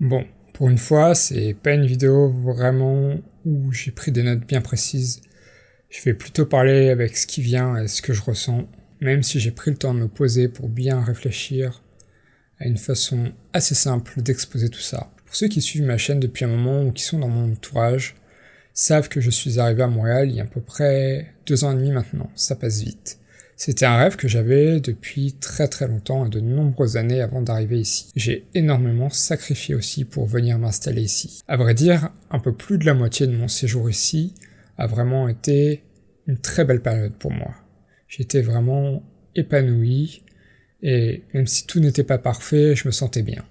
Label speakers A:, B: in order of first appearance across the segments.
A: Bon, pour une fois, c'est pas une vidéo vraiment où j'ai pris des notes bien précises. Je vais plutôt parler avec ce qui vient et ce que je ressens, même si j'ai pris le temps de me poser pour bien réfléchir à une façon assez simple d'exposer tout ça. Pour ceux qui suivent ma chaîne depuis un moment ou qui sont dans mon entourage, savent que je suis arrivé à Montréal il y a à peu près deux ans et demi maintenant, ça passe vite. C'était un rêve que j'avais depuis très très longtemps et de nombreuses années avant d'arriver ici. J'ai énormément sacrifié aussi pour venir m'installer ici. À vrai dire, un peu plus de la moitié de mon séjour ici a vraiment été une très belle période pour moi. J'étais vraiment épanoui et même si tout n'était pas parfait, je me sentais bien.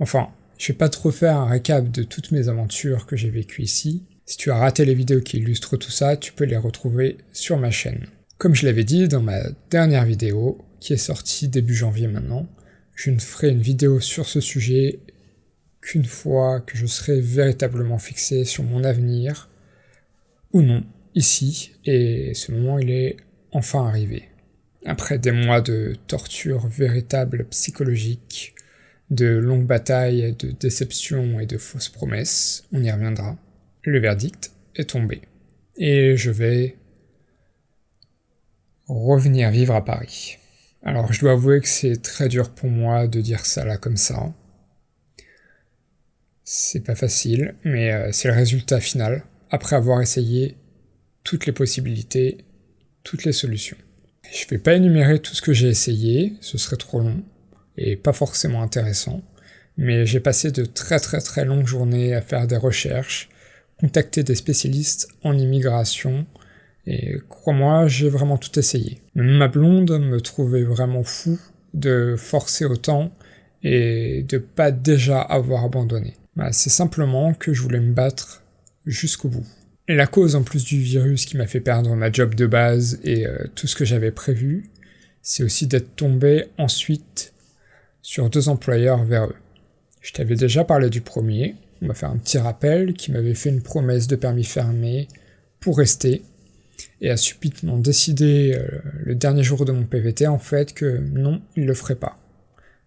A: Enfin, je vais pas trop faire un récap de toutes mes aventures que j'ai vécues ici. Si tu as raté les vidéos qui illustrent tout ça, tu peux les retrouver sur ma chaîne. Comme je l'avais dit dans ma dernière vidéo, qui est sortie début janvier maintenant, je ne ferai une vidéo sur ce sujet qu'une fois que je serai véritablement fixé sur mon avenir, ou non, ici, et ce moment il est enfin arrivé. Après des mois de torture véritable psychologique, de longues batailles, de déceptions et de fausses promesses, on y reviendra, le verdict est tombé. Et je vais revenir vivre à Paris. Alors je dois avouer que c'est très dur pour moi de dire ça là comme ça. C'est pas facile, mais euh, c'est le résultat final, après avoir essayé toutes les possibilités, toutes les solutions. Je vais pas énumérer tout ce que j'ai essayé, ce serait trop long, et pas forcément intéressant, mais j'ai passé de très très très longues journées à faire des recherches, contacter des spécialistes en immigration, et crois-moi, j'ai vraiment tout essayé. ma blonde me trouvait vraiment fou de forcer autant et de pas déjà avoir abandonné. Bah, c'est simplement que je voulais me battre jusqu'au bout. La cause en plus du virus qui m'a fait perdre ma job de base et euh, tout ce que j'avais prévu, c'est aussi d'être tombé ensuite sur deux employeurs vers eux. Je t'avais déjà parlé du premier, on m'a fait un petit rappel qui m'avait fait une promesse de permis fermé pour rester, et a subitement décidé euh, le dernier jour de mon PVT en fait que non, il le ferait pas,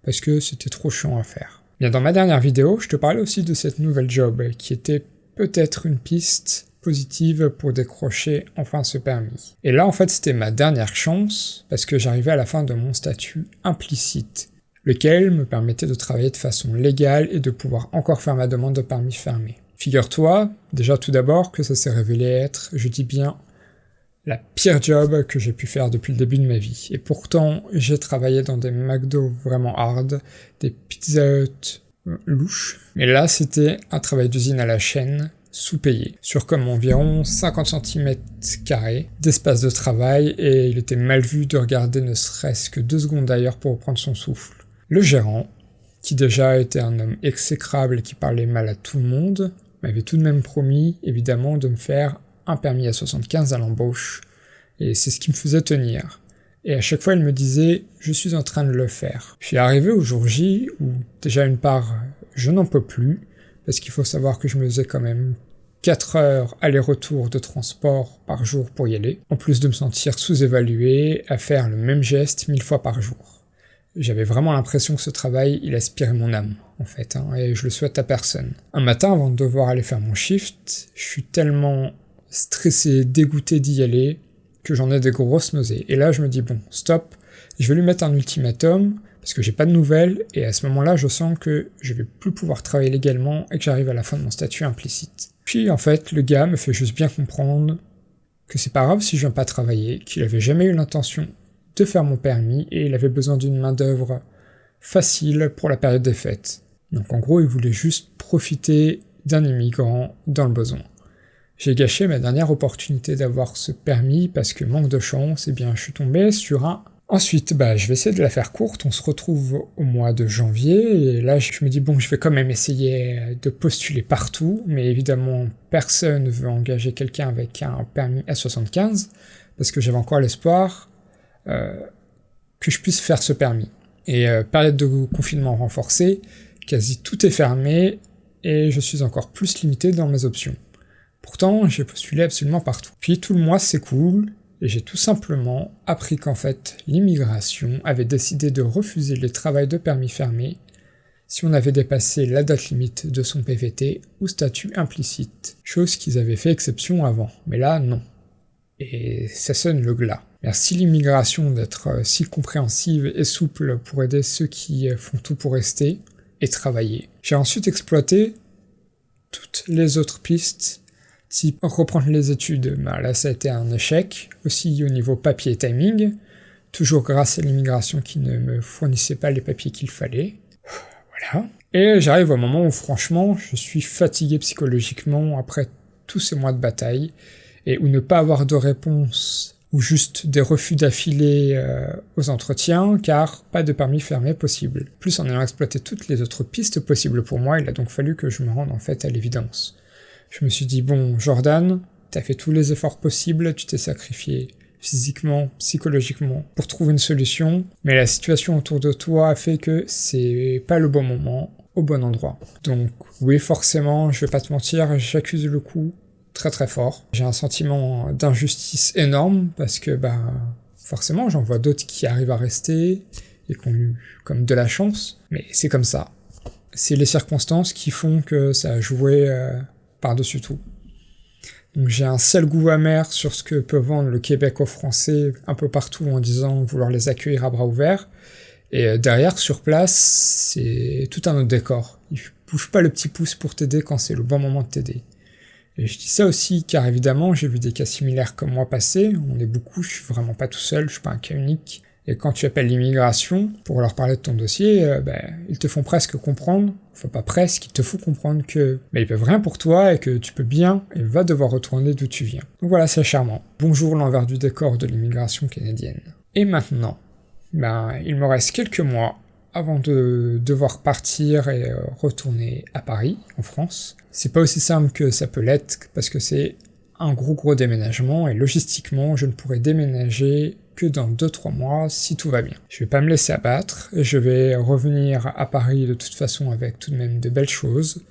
A: parce que c'était trop chiant à faire. Bien dans ma dernière vidéo, je te parlais aussi de cette nouvelle job, qui était peut-être une piste positive pour décrocher enfin ce permis. Et là en fait c'était ma dernière chance, parce que j'arrivais à la fin de mon statut implicite, lequel me permettait de travailler de façon légale et de pouvoir encore faire ma demande de permis fermé. Figure-toi, déjà tout d'abord, que ça s'est révélé être, je dis bien, la pire job que j'ai pu faire depuis le début de ma vie. Et pourtant, j'ai travaillé dans des McDo vraiment hard, des Pizza Hut louches. Mais là, c'était un travail d'usine à la chaîne, sous-payé, sur comme environ 50 cm d'espace de travail, et il était mal vu de regarder ne serait-ce que deux secondes d'ailleurs pour reprendre son souffle. Le gérant, qui déjà était un homme exécrable et qui parlait mal à tout le monde, m'avait tout de même promis, évidemment, de me faire un permis à 75 à l'embauche, et c'est ce qui me faisait tenir. Et à chaque fois, il me disait « je suis en train de le faire ». Puis arrivé au jour J, où déjà une part, je n'en peux plus, parce qu'il faut savoir que je me faisais quand même 4 heures aller-retour de transport par jour pour y aller, en plus de me sentir sous-évalué, à faire le même geste mille fois par jour. J'avais vraiment l'impression que ce travail, il aspirait mon âme, en fait, hein, et je le souhaite à personne. Un matin, avant de devoir aller faire mon shift, je suis tellement stressé, dégoûté d'y aller, que j'en ai des grosses nausées. Et là, je me dis, bon, stop, je vais lui mettre un ultimatum, parce que j'ai pas de nouvelles, et à ce moment-là, je sens que je vais plus pouvoir travailler légalement et que j'arrive à la fin de mon statut implicite. Puis, en fait, le gars me fait juste bien comprendre que c'est pas grave si je viens pas travailler, qu'il avait jamais eu l'intention de faire mon permis, et il avait besoin d'une main-d'œuvre facile pour la période des fêtes. Donc en gros, il voulait juste profiter d'un immigrant dans le besoin. J'ai gâché ma dernière opportunité d'avoir ce permis parce que manque de chance, et eh bien je suis tombé sur un... Ensuite, bah je vais essayer de la faire courte, on se retrouve au mois de janvier, et là je me dis bon je vais quand même essayer de postuler partout, mais évidemment personne ne veut engager quelqu'un avec un permis S75, parce que j'avais encore l'espoir euh, que je puisse faire ce permis. Et euh, période de confinement renforcée, quasi tout est fermé, et je suis encore plus limité dans mes options. Pourtant, j'ai postulé absolument partout. Puis tout le mois s'écoule, et j'ai tout simplement appris qu'en fait, l'immigration avait décidé de refuser les travails de permis fermé si on avait dépassé la date limite de son PVT ou statut implicite, chose qu'ils avaient fait exception avant, mais là non. Et ça sonne le glas. Merci l'immigration d'être euh, si compréhensive et souple pour aider ceux qui euh, font tout pour rester et travailler. J'ai ensuite exploité toutes les autres pistes, type reprendre les études, bah là ça a été un échec, aussi au niveau papier et timing, toujours grâce à l'immigration qui ne me fournissait pas les papiers qu'il fallait. Voilà. Et j'arrive au moment où franchement je suis fatigué psychologiquement après tous ces mois de bataille, et où ne pas avoir de réponse ou juste des refus d'affilée euh, aux entretiens, car pas de permis fermé possible. Plus en ayant exploité toutes les autres pistes possibles pour moi, il a donc fallu que je me rende en fait à l'évidence. Je me suis dit, bon, Jordan, t'as fait tous les efforts possibles, tu t'es sacrifié physiquement, psychologiquement, pour trouver une solution, mais la situation autour de toi a fait que c'est pas le bon moment, au bon endroit. Donc oui, forcément, je vais pas te mentir, j'accuse le coup, très très fort. J'ai un sentiment d'injustice énorme parce que bah forcément j'en vois d'autres qui arrivent à rester et qui ont eu comme de la chance, mais c'est comme ça. C'est les circonstances qui font que ça a joué euh, par-dessus tout. Donc j'ai un seul goût amer sur ce que peut vendre le Québec aux Français un peu partout en disant vouloir les accueillir à bras ouverts, et euh, derrière, sur place, c'est tout un autre décor. Ils bougent pas le petit pouce pour t'aider quand c'est le bon moment de t'aider. Et je dis ça aussi car évidemment j'ai vu des cas similaires comme moi passer, on est beaucoup, je suis vraiment pas tout seul, je suis pas un cas unique. Et quand tu appelles l'immigration pour leur parler de ton dossier, euh, ben, ils te font presque comprendre, enfin pas presque, ils te font comprendre que ben, ils peuvent rien pour toi et que tu peux bien et vas devoir retourner d'où tu viens. Donc voilà, c'est charmant. Bonjour l'envers du décor de l'immigration canadienne. Et maintenant, ben, il me reste quelques mois avant de devoir partir et euh, retourner à Paris, en France. C'est pas aussi simple que ça peut l'être, parce que c'est un gros gros déménagement, et logistiquement, je ne pourrai déménager que dans 2-3 mois si tout va bien. Je vais pas me laisser abattre, je vais revenir à Paris de toute façon avec tout de même de belles choses.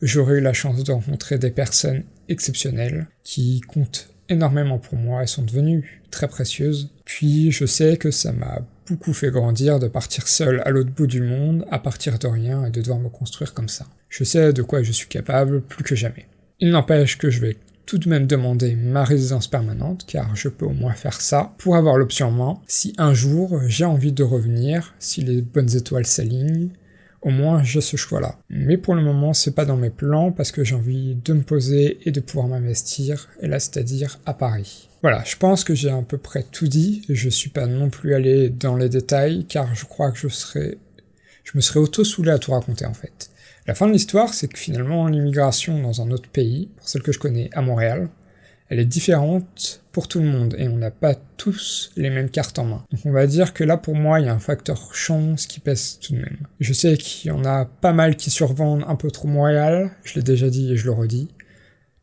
A: J'aurai eu la chance de rencontrer des personnes exceptionnelles qui comptent énormément pour moi et sont devenues très précieuses. Puis je sais que ça m'a beaucoup fait grandir de partir seul à l'autre bout du monde, à partir de rien et de devoir me construire comme ça. Je sais de quoi je suis capable plus que jamais. Il n'empêche que je vais tout de même demander ma résidence permanente, car je peux au moins faire ça, pour avoir l'option en main, si un jour j'ai envie de revenir, si les bonnes étoiles s'alignent, au moins j'ai ce choix-là. Mais pour le moment, c'est pas dans mes plans, parce que j'ai envie de me poser et de pouvoir m'investir, et là c'est-à-dire à Paris. Voilà, je pense que j'ai à peu près tout dit, je suis pas non plus allé dans les détails, car je crois que je serais... je me serais auto-soulé à tout raconter en fait. La fin de l'histoire, c'est que finalement l'immigration dans un autre pays, pour celle que je connais à Montréal, elle est différente pour tout le monde, et on n'a pas tous les mêmes cartes en main. Donc on va dire que là pour moi, il y a un facteur chance qui pèse tout de même. Je sais qu'il y en a pas mal qui survendent un peu trop Montréal, je l'ai déjà dit et je le redis,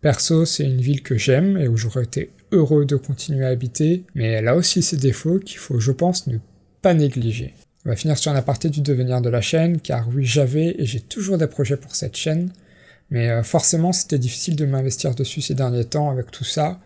A: Perso, c'est une ville que j'aime et où j'aurais été heureux de continuer à habiter, mais elle a aussi ses défauts qu'il faut, je pense, ne pas négliger. On va finir sur un aparté du devenir de la chaîne, car oui, j'avais et j'ai toujours des projets pour cette chaîne, mais euh, forcément c'était difficile de m'investir dessus ces derniers temps avec tout ça,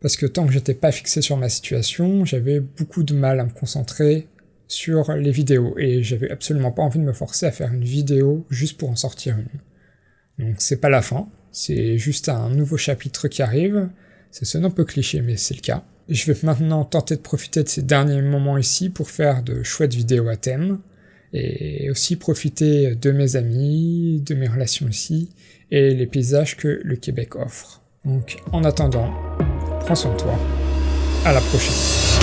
A: parce que tant que j'étais pas fixé sur ma situation, j'avais beaucoup de mal à me concentrer sur les vidéos, et j'avais absolument pas envie de me forcer à faire une vidéo juste pour en sortir une. Donc c'est pas la fin, c'est juste un nouveau chapitre qui arrive, ça sonne un peu cliché mais c'est le cas. Je vais maintenant tenter de profiter de ces derniers moments ici pour faire de chouettes vidéos à thème, et aussi profiter de mes amis, de mes relations ici, et les paysages que le Québec offre. Donc en attendant, prends soin de toi, à la prochaine.